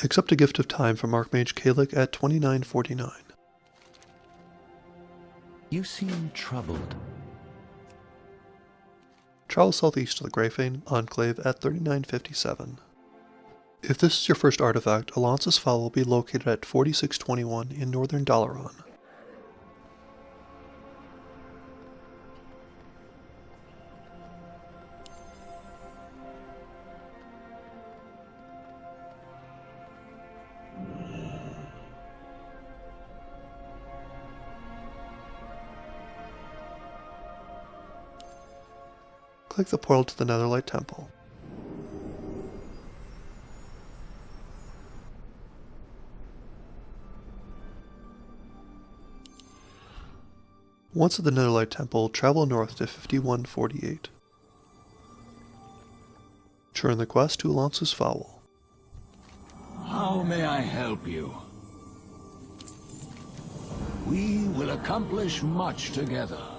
Accept a gift of time from Archmage Kalik at 2949. You seem troubled. Travel southeast to the Greyfang Enclave at 3957. If this is your first artifact, Alonsus Faol will be located at 4621 in northern Dalaran. Click the portal to the Netherlight Temple. Once at the Netherlight Temple, travel north to 5148. Turn the quest to Alonsus Faol. How may I help you? We will accomplish much together.